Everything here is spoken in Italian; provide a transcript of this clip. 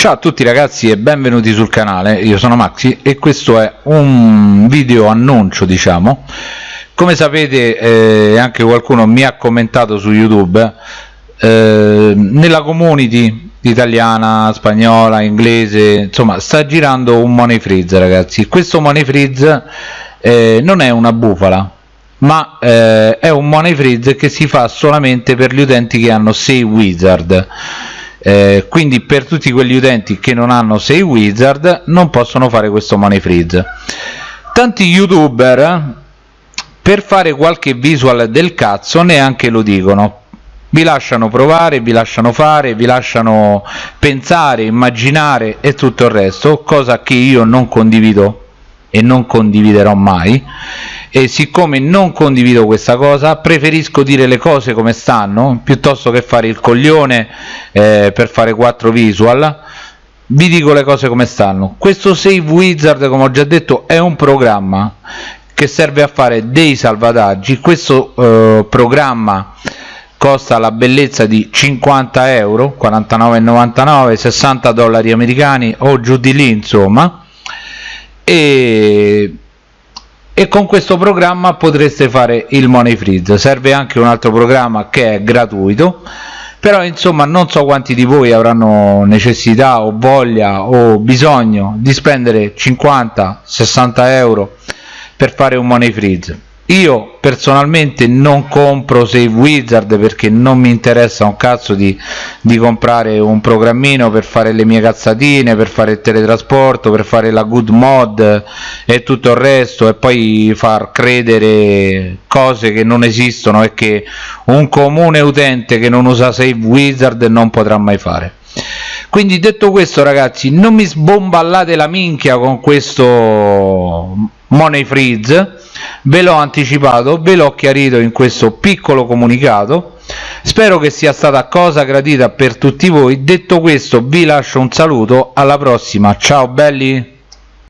Ciao a tutti ragazzi e benvenuti sul canale, io sono Maxi e questo è un video annuncio diciamo. Come sapete eh, anche qualcuno mi ha commentato su youtube eh, nella community italiana, spagnola, inglese insomma sta girando un money freeze ragazzi. Questo money freeze eh, non è una bufala ma eh, è un money freeze che si fa solamente per gli utenti che hanno 6 wizard eh, quindi per tutti quegli utenti che non hanno 6 wizard non possono fare questo money freeze. Tanti youtuber per fare qualche visual del cazzo neanche lo dicono. Vi lasciano provare, vi lasciano fare, vi lasciano pensare, immaginare e tutto il resto cosa che io non condivido e non condividerò mai. E siccome non condivido questa cosa preferisco dire le cose come stanno piuttosto che fare il coglione eh, per fare 4 visual. Vi dico le cose come stanno. Questo save wizard come ho già detto è un programma che serve a fare dei salvataggi. Questo eh, programma costa la bellezza di 50 euro 49,99 60 dollari americani o giù di lì insomma e e con questo programma potreste fare il money freeze. Serve anche un altro programma che è gratuito però insomma non so quanti di voi avranno necessità o voglia o bisogno di spendere 50 60 euro per fare un money freeze io personalmente non compro Save Wizard perché non mi interessa un cazzo di, di, comprare un programmino per fare le mie cazzatine, per fare il teletrasporto, per fare la good mod e tutto il resto e poi far credere cose che non esistono e che un comune utente che non usa Save Wizard non potrà mai fare. Quindi detto questo ragazzi non mi sbomballate la minchia con questo money freeze ve l'ho anticipato ve l'ho chiarito in questo piccolo comunicato. Spero che sia stata cosa gradita per tutti voi. Detto questo vi lascio un saluto. Alla prossima. Ciao belli